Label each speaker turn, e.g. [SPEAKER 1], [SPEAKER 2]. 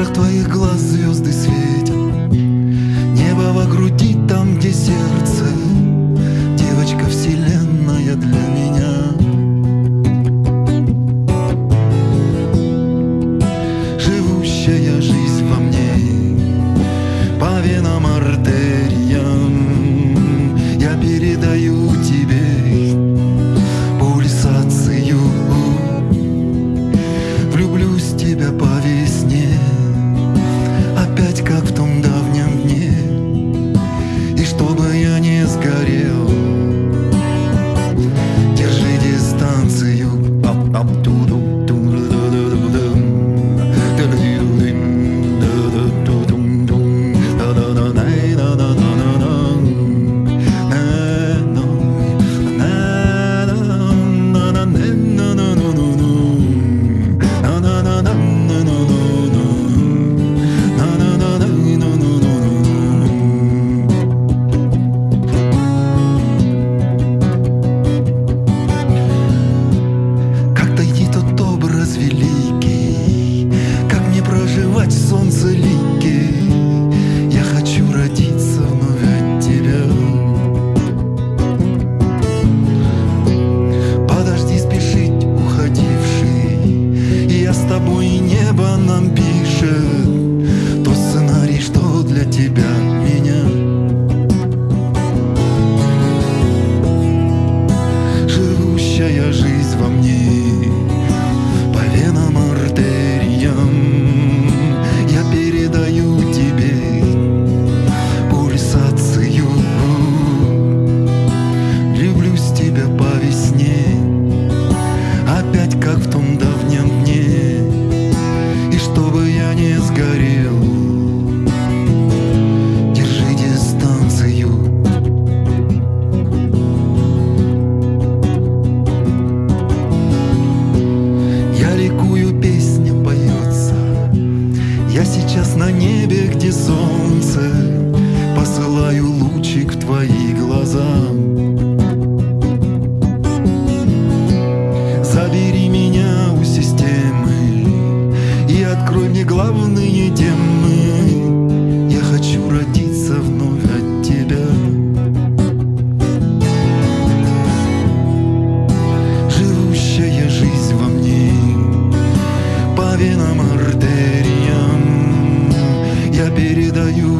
[SPEAKER 1] искрах твоих глаз звезды светят. Небо во груди, там, где сердце. Девочка вселенная для меня. Живущая жизнь во мне. По венам чтобы я не сгорел. Держи дистанцию от, оттуда главные темы. Я хочу родиться вновь от тебя. Живущая жизнь во мне По венам, артериям. Я передаю